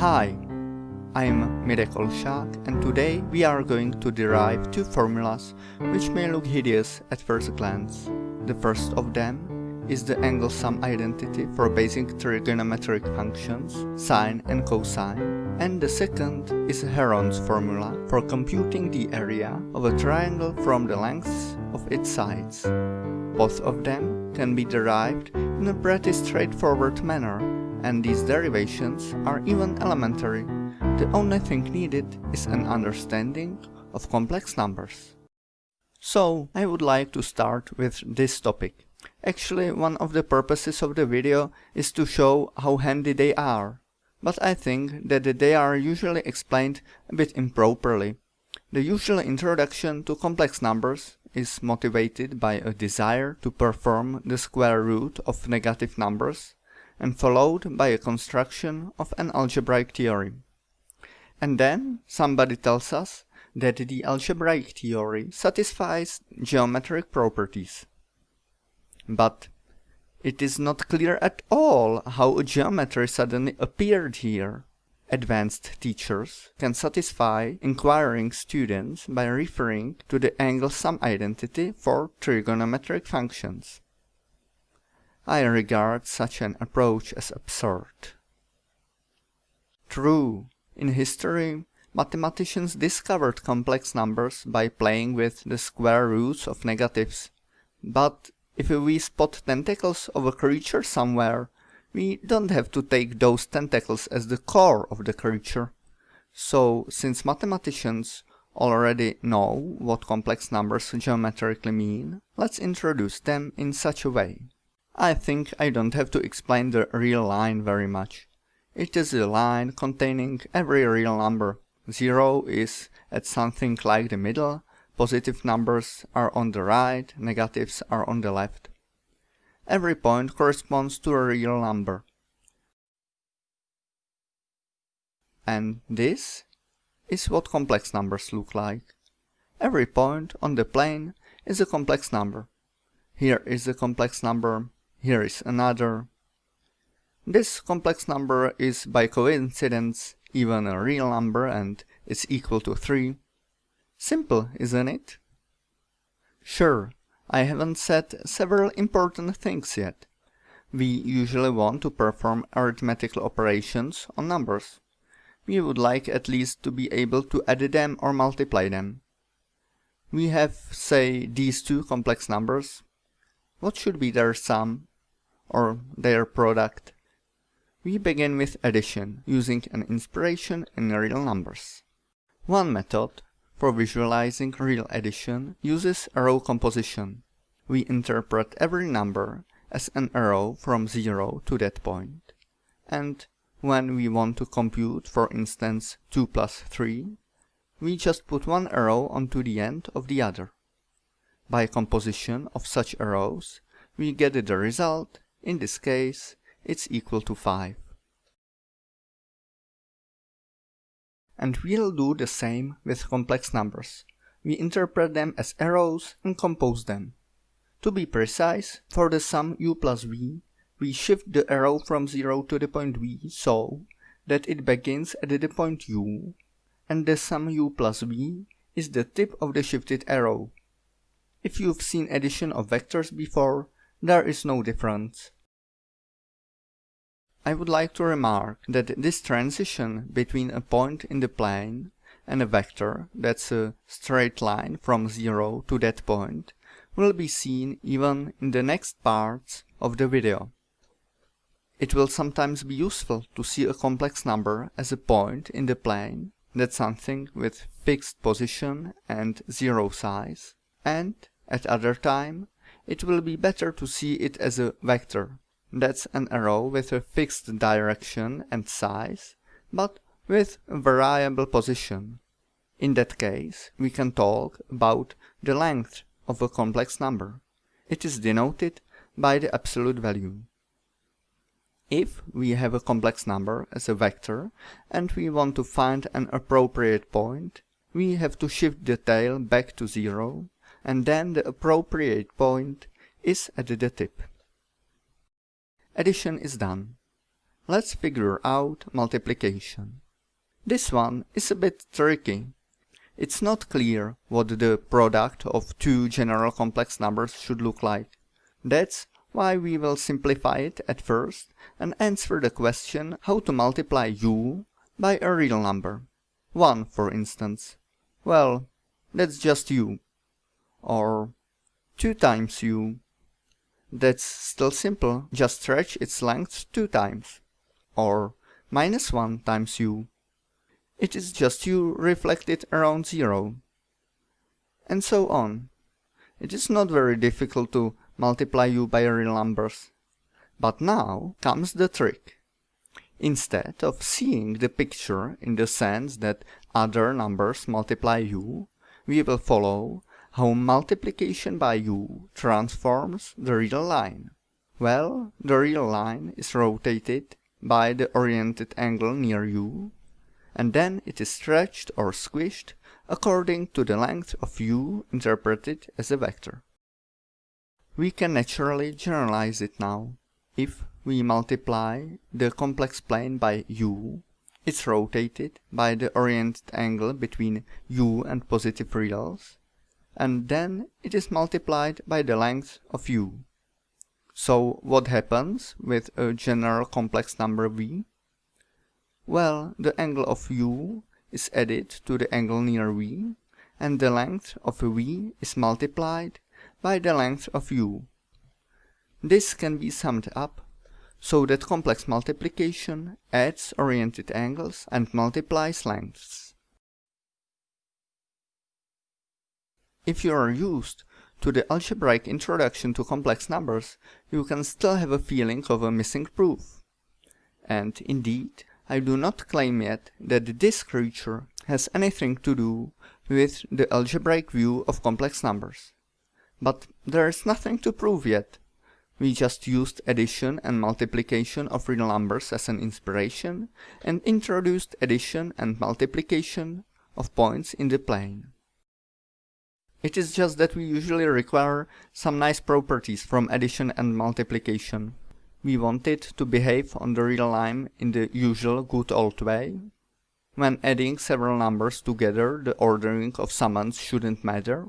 Hi, I'm Mirek Olšák and today we are going to derive two formulas which may look hideous at first glance. The first of them is the angle sum identity for basic trigonometric functions, sine and cosine, and the second is Heron's formula for computing the area of a triangle from the lengths of its sides. Both of them can be derived in a pretty straightforward manner, and these derivations are even elementary. The only thing needed is an understanding of complex numbers. So, I would like to start with this topic. Actually, one of the purposes of the video is to show how handy they are, but I think that they are usually explained a bit improperly. The usual introduction to complex numbers is motivated by a desire to perform the square root of negative numbers and followed by a construction of an algebraic theorem. And then somebody tells us that the algebraic theory satisfies geometric properties. But it is not clear at all how a geometry suddenly appeared here. Advanced teachers can satisfy inquiring students by referring to the angle sum identity for trigonometric functions. I regard such an approach as absurd. True, in history, mathematicians discovered complex numbers by playing with the square roots of negatives. But if we spot tentacles of a creature somewhere, we don't have to take those tentacles as the core of the creature. So, since mathematicians already know what complex numbers geometrically mean, let's introduce them in such a way. I think I don't have to explain the real line very much. It is a line containing every real number. Zero is at something like the middle, positive numbers are on the right, negatives are on the left. Every point corresponds to a real number. And this is what complex numbers look like. Every point on the plane is a complex number. Here is a complex number, here is another. This complex number is by coincidence even a real number and is equal to 3. Simple, isn't it? Sure, I haven't said several important things yet. We usually want to perform arithmetical operations on numbers. We would like at least to be able to add them or multiply them. We have, say, these two complex numbers. What should be their sum or their product? We begin with addition, using an inspiration in real numbers. One method for visualizing real addition uses arrow composition. We interpret every number as an arrow from 0 to that point. And when we want to compute, for instance, 2 plus 3, we just put one arrow onto the end of the other. By composition of such arrows, we get the result, in this case, it's equal to 5. And we'll do the same with complex numbers. We interpret them as arrows and compose them. To be precise, for the sum u plus v, we shift the arrow from 0 to the point v so that it begins at the point u, and the sum u plus v is the tip of the shifted arrow. If you've seen addition of vectors before, there is no difference. I would like to remark that this transition between a point in the plane and a vector that's a straight line from 0 to that point will be seen even in the next parts of the video. It will sometimes be useful to see a complex number as a point in the plane that's something with fixed position and zero size, and at other time it will be better to see it as a vector that's an arrow with a fixed direction and size, but with a variable position. In that case, we can talk about the length of a complex number. It is denoted by the absolute value. If we have a complex number as a vector and we want to find an appropriate point, we have to shift the tail back to zero and then the appropriate point is at the tip. Addition is done. let's figure out multiplication. This one is a bit tricky. It's not clear what the product of two general complex numbers should look like. That's why we will simplify it at first and answer the question how to multiply u by a real number. 1 for instance. Well, that's just u. Or 2 times u. That's still simple, just stretch its length 2 times. Or minus 1 times u. It is just u reflected around 0. And so on. It is not very difficult to multiply u by real numbers. But now comes the trick. Instead of seeing the picture in the sense that other numbers multiply u, we will follow how multiplication by u transforms the real line. Well, the real line is rotated by the oriented angle near u, and then it is stretched or squished according to the length of u interpreted as a vector. We can naturally generalize it now. If we multiply the complex plane by u, it's rotated by the oriented angle between u and positive reals, and then it is multiplied by the length of u. So what happens with a general complex number v? Well, the angle of u is added to the angle near v, and the length of v is multiplied by the length of u. This can be summed up so that complex multiplication adds oriented angles and multiplies lengths. If you are used to the algebraic introduction to complex numbers, you can still have a feeling of a missing proof. And indeed, I do not claim yet that this creature has anything to do with the algebraic view of complex numbers. But there is nothing to prove yet. We just used addition and multiplication of real numbers as an inspiration and introduced addition and multiplication of points in the plane. It is just that we usually require some nice properties from addition and multiplication. We want it to behave on the real line in the usual good old way. When adding several numbers together, the ordering of summands shouldn't matter.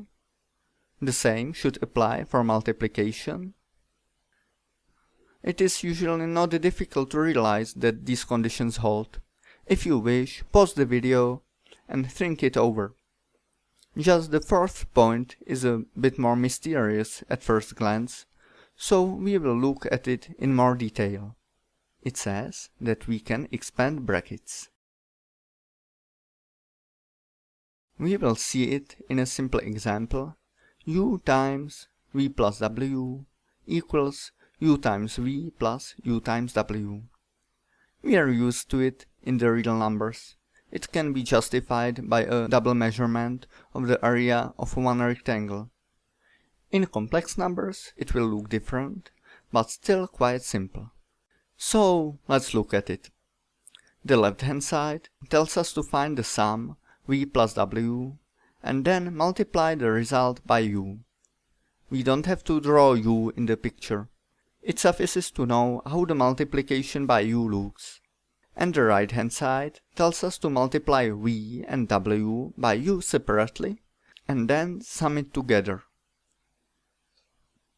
The same should apply for multiplication. It is usually not difficult to realize that these conditions hold. If you wish, pause the video and think it over. Just the fourth point is a bit more mysterious at first glance, so we will look at it in more detail. It says that we can expand brackets. We will see it in a simple example. u times v plus w equals u times v plus u times w. We are used to it in the real numbers. It can be justified by a double measurement of the area of one rectangle. In complex numbers it will look different, but still quite simple. So let's look at it. The left hand side tells us to find the sum v plus w and then multiply the result by u. We don't have to draw u in the picture. It suffices to know how the multiplication by u looks. And the right hand side tells us to multiply v and w by u separately and then sum it together.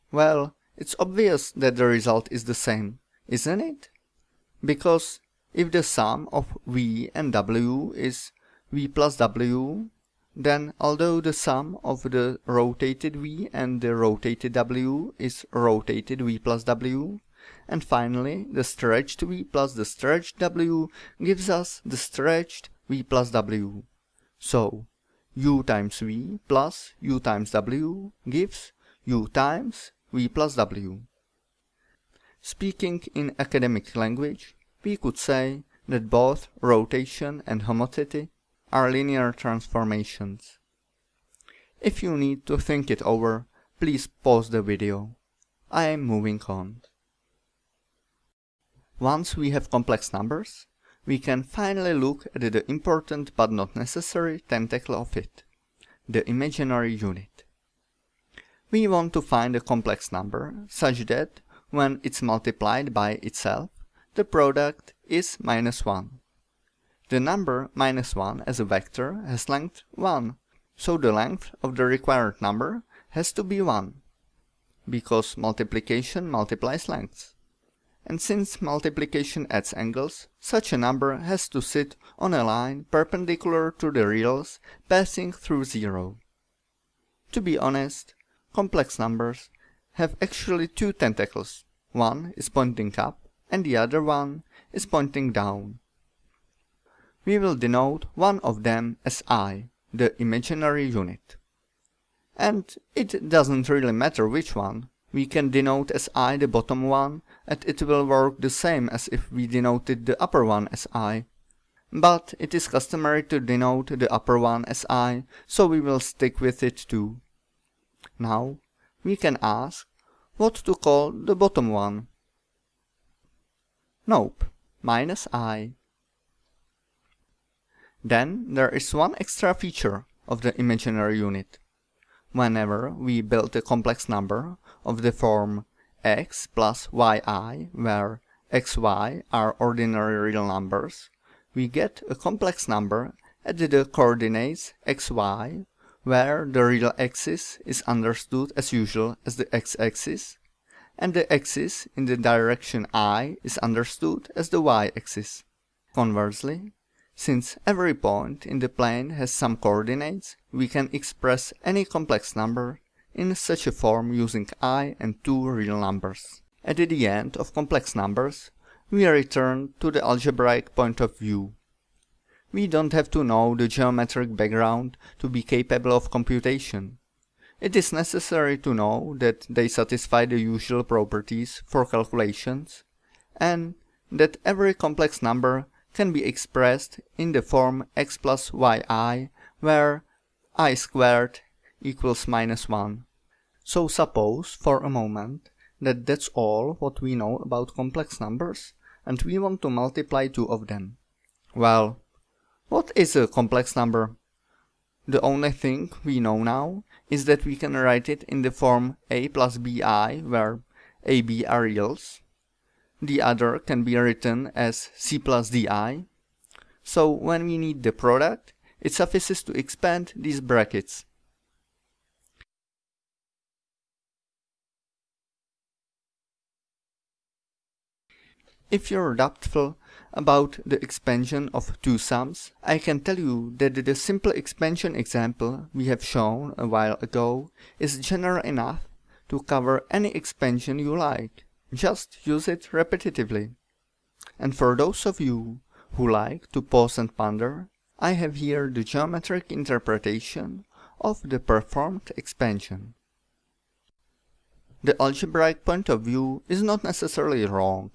Well, it's obvious that the result is the same, isn't it? Because if the sum of v and w is v plus w, then although the sum of the rotated v and the rotated w is rotated v plus w, and finally the stretched v plus the stretched w gives us the stretched v plus w. So u times v plus u times w gives u times v plus w. Speaking in academic language, we could say that both rotation and homothety are linear transformations. If you need to think it over, please pause the video. I am moving on. Once we have complex numbers, we can finally look at the important but not necessary tentacle of it, the imaginary unit. We want to find a complex number such that, when it's multiplied by itself, the product is minus 1. The number minus 1 as a vector has length 1, so the length of the required number has to be 1, because multiplication multiplies lengths. And since multiplication adds angles, such a number has to sit on a line perpendicular to the reals passing through 0. To be honest, complex numbers have actually two tentacles. One is pointing up and the other one is pointing down. We will denote one of them as i, the imaginary unit. And it doesn't really matter which one, we can denote as i the bottom one, and it will work the same as if we denoted the upper one as i. But it is customary to denote the upper one as i, so we will stick with it too. Now, we can ask what to call the bottom one. Nope, minus i. Then there is one extra feature of the imaginary unit. Whenever we build a complex number of the form x plus yi, where xy are ordinary real numbers, we get a complex number at the coordinates xy where the real axis is understood as usual as the x-axis, and the axis in the direction i is understood as the y-axis. Conversely, since every point in the plane has some coordinates, we can express any complex number in such a form using i and two real numbers. At the end of complex numbers, we return to the algebraic point of view. We don't have to know the geometric background to be capable of computation. It is necessary to know that they satisfy the usual properties for calculations, and that every complex number can be expressed in the form x plus yi, where i squared equals minus 1. So suppose, for a moment, that that's all what we know about complex numbers, and we want to multiply two of them. Well, what is a complex number? The only thing we know now is that we can write it in the form a plus bi, where ab are reals. The other can be written as c plus di. So when we need the product, it suffices to expand these brackets. If you're doubtful about the expansion of two sums, I can tell you that the simple expansion example we have shown a while ago is general enough to cover any expansion you like. Just use it repetitively. And for those of you who like to pause and ponder, I have here the geometric interpretation of the performed expansion. The algebraic point of view is not necessarily wrong.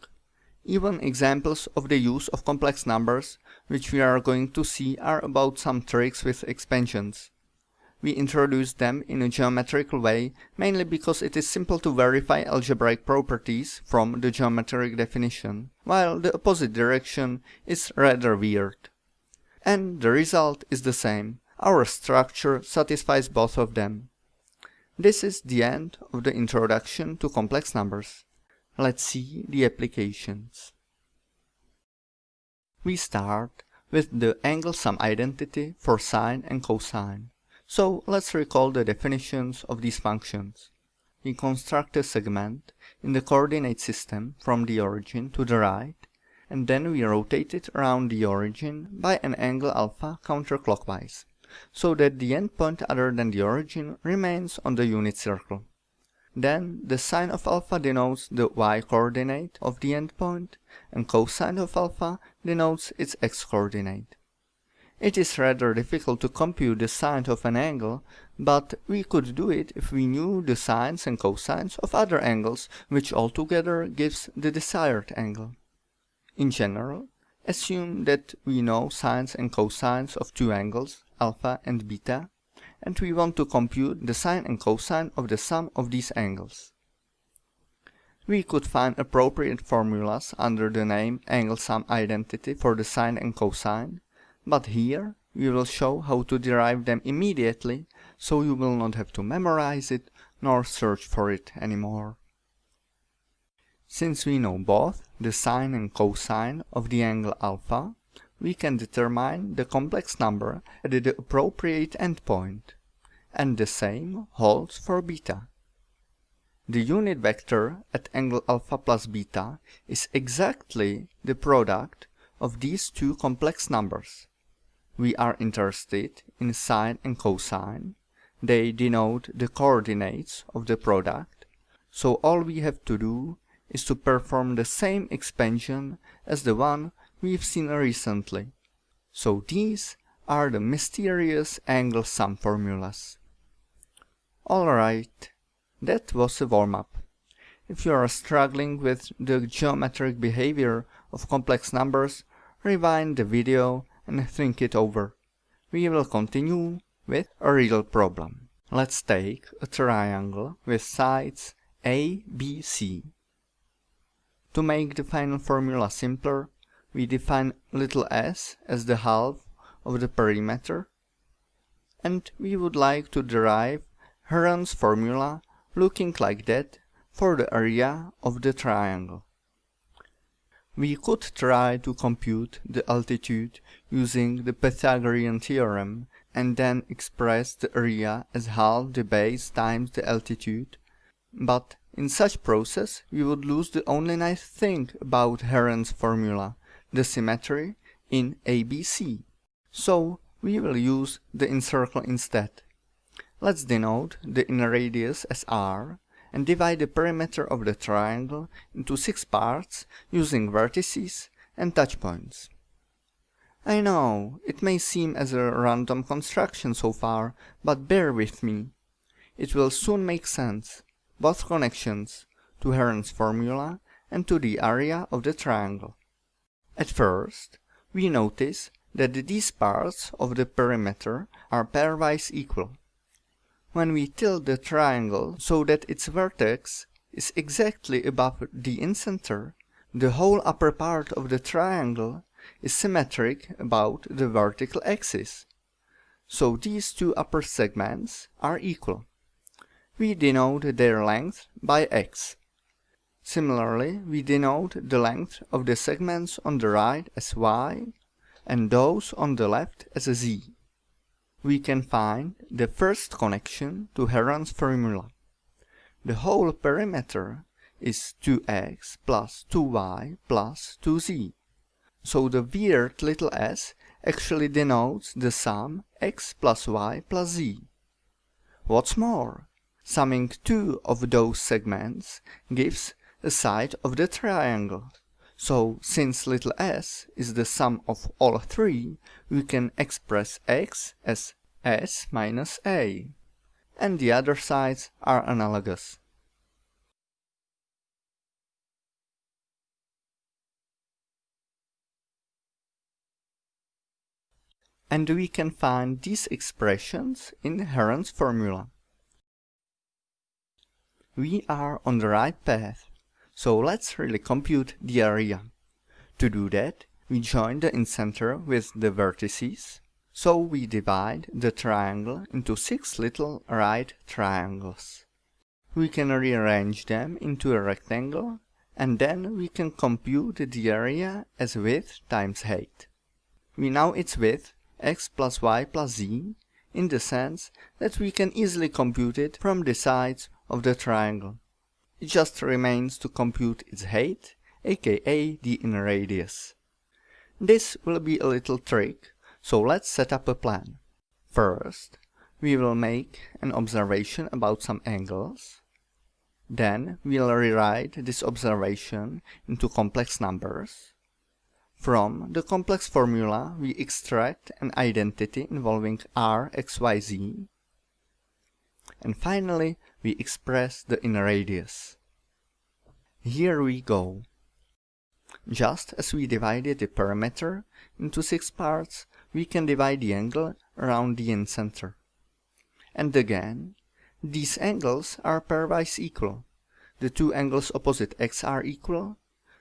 Even examples of the use of complex numbers, which we are going to see, are about some tricks with expansions. We introduce them in a geometrical way, mainly because it is simple to verify algebraic properties from the geometric definition, while the opposite direction is rather weird. And the result is the same. Our structure satisfies both of them. This is the end of the introduction to complex numbers. Let's see the applications. We start with the angle sum identity for sine and cosine. So let's recall the definitions of these functions. We construct a segment in the coordinate system from the origin to the right, and then we rotate it around the origin by an angle alpha counterclockwise, so that the endpoint other than the origin remains on the unit circle. Then the sine of alpha denotes the y-coordinate of the endpoint, and cosine of alpha denotes its x-coordinate. It is rather difficult to compute the sine of an angle, but we could do it if we knew the sines and cosines of other angles, which altogether gives the desired angle. In general, assume that we know sines and cosines of two angles, alpha and beta, and we want to compute the sine and cosine of the sum of these angles. We could find appropriate formulas under the name angle sum identity for the sine and cosine, but here we will show how to derive them immediately, so you will not have to memorize it nor search for it anymore. Since we know both the sine and cosine of the angle alpha, we can determine the complex number at the appropriate endpoint, and the same holds for beta. The unit vector at angle alpha plus beta is exactly the product of these two complex numbers. We are interested in sine and cosine. They denote the coordinates of the product, so all we have to do is to perform the same expansion as the one we've seen recently. So these are the mysterious angle sum formulas. Alright, that was a warm-up. If you are struggling with the geometric behavior of complex numbers, rewind the video and think it over. We will continue with a real problem. Let's take a triangle with sides A, B, C. To make the final formula simpler, we define little s as the half of the perimeter, and we would like to derive Heron's formula looking like that for the area of the triangle. We could try to compute the altitude using the Pythagorean theorem and then express the area as half the base times the altitude, but in such process we would lose the only nice thing about Heron's formula, the symmetry in ABC. So we will use the incircle instead. Let's denote the inner radius as r and divide the perimeter of the triangle into six parts using vertices and touch points. I know, it may seem as a random construction so far, but bear with me. It will soon make sense, both connections, to Heron's formula and to the area of the triangle. At first, we notice that these parts of the perimeter are pairwise equal. When we tilt the triangle so that its vertex is exactly above the incenter, the whole upper part of the triangle is symmetric about the vertical axis. So these two upper segments are equal. We denote their length by x. Similarly, we denote the length of the segments on the right as y and those on the left as z. We can find the first connection to Heron's formula. The whole perimeter is 2x plus 2y plus 2z. So the weird little s actually denotes the sum x plus y plus z. What's more, summing two of those segments gives a side of the triangle. So since little s is the sum of all three, we can express x as s minus a. And the other sides are analogous. And we can find these expressions in Heron's formula. We are on the right path. So let's really compute the area. To do that, we join the incenter with the vertices. So we divide the triangle into six little right triangles. We can rearrange them into a rectangle and then we can compute the area as width times height. We know its width x plus y plus z in the sense that we can easily compute it from the sides of the triangle. It just remains to compute its height, aka the inner radius. This will be a little trick, so let's set up a plan. First, we will make an observation about some angles. Then we'll rewrite this observation into complex numbers. From the complex formula we extract an identity involving r, x, y, z. And finally we express the inner radius. Here we go. Just as we divided the perimeter into six parts, we can divide the angle around the incenter. And again, these angles are pairwise equal. The two angles opposite x are equal,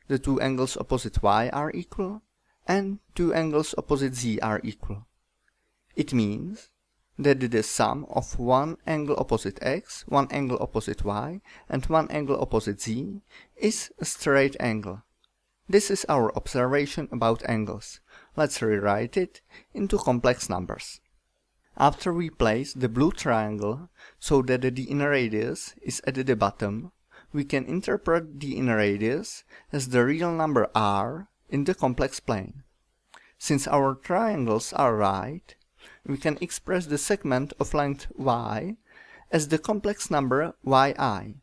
the two angles opposite y are equal, and two angles opposite z are equal. It means that the sum of one angle opposite x, one angle opposite y, and one angle opposite z is a straight angle. This is our observation about angles. Let's rewrite it into complex numbers. After we place the blue triangle so that the inner radius is at the bottom, we can interpret the inner radius as the real number r in the complex plane. Since our triangles are right, we can express the segment of length y as the complex number yi.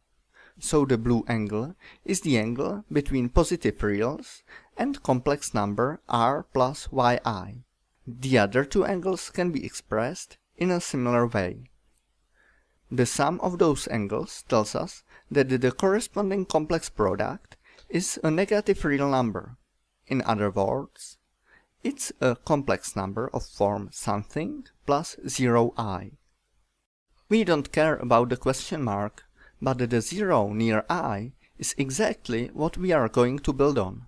So the blue angle is the angle between positive reals and complex number r plus yi. The other two angles can be expressed in a similar way. The sum of those angles tells us that the corresponding complex product is a negative real number. In other words, it's a complex number of form something plus 0i. We don't care about the question mark, but the 0 near i is exactly what we are going to build on.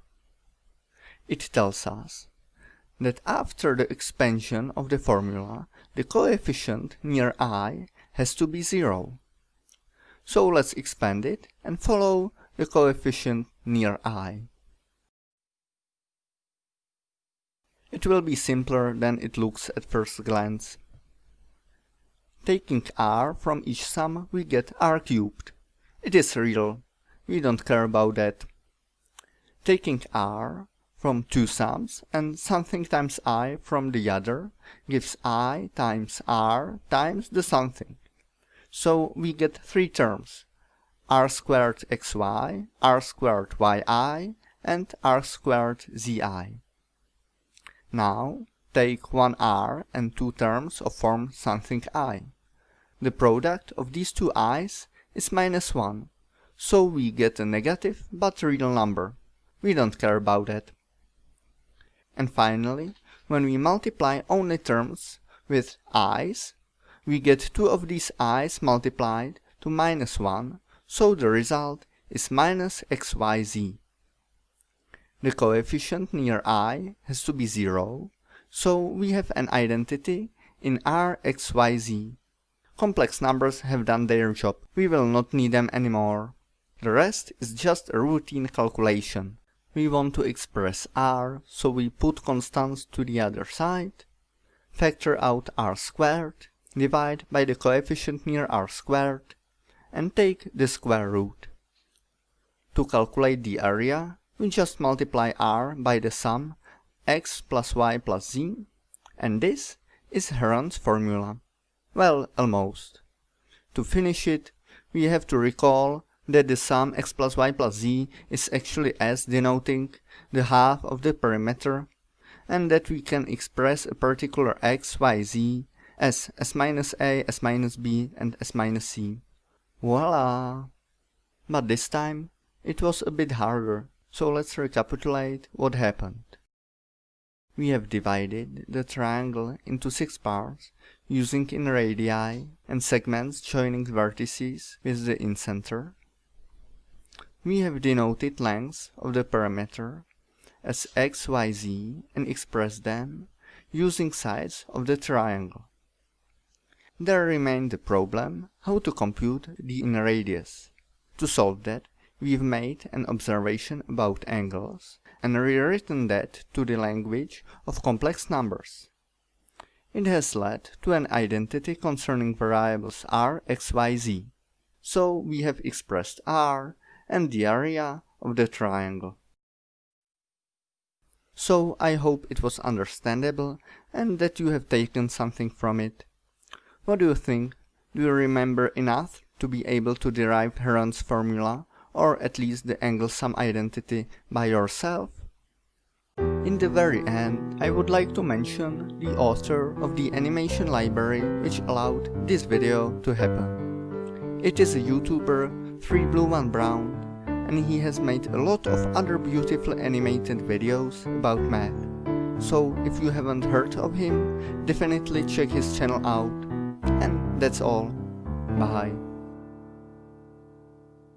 It tells us that after the expansion of the formula, the coefficient near i has to be 0. So let's expand it and follow the coefficient near i. It will be simpler than it looks at first glance. Taking r from each sum we get r cubed. It is real, we don't care about that. Taking r from two sums and something times i from the other gives i times r times the something. So we get three terms, r squared xy, r squared yi, and r squared zi. Now take one r and two terms of form something i. The product of these two i's is minus 1, so we get a negative but real number. We don't care about that. And finally, when we multiply only terms with i's, we get two of these i's multiplied to minus 1, so the result is minus xyz. The coefficient near i has to be 0, so we have an identity in Rxyz. Complex numbers have done their job, we will not need them anymore. The rest is just a routine calculation. We want to express r, so we put constants to the other side, factor out r squared, divide by the coefficient near r squared, and take the square root. To calculate the area, we just multiply r by the sum x plus y plus z, and this is Heron's formula. Well, almost. To finish it, we have to recall that the sum x plus y plus z is actually s denoting the half of the perimeter, and that we can express a particular x, y, z as s minus a, s minus b, and s minus c. Voila! But this time, it was a bit harder. So let's recapitulate what happened. We have divided the triangle into six parts using inner radii and segments joining vertices with the incenter. We have denoted lengths of the perimeter as x, y, z and expressed them using sides of the triangle. There remained the problem how to compute the inner radius. To solve that, we've made an observation about angles and rewritten that to the language of complex numbers. It has led to an identity concerning variables r, x, y, z. So we have expressed r and the area of the triangle. So I hope it was understandable and that you have taken something from it. What do you think? Do you remember enough to be able to derive Heron's formula or at least the angle sum identity by yourself? In the very end, I would like to mention the author of the animation library which allowed this video to happen. It is a YouTuber, 3blue1brown, and he has made a lot of other beautiful animated videos about math. So if you haven't heard of him, definitely check his channel out. And that's all. Bye.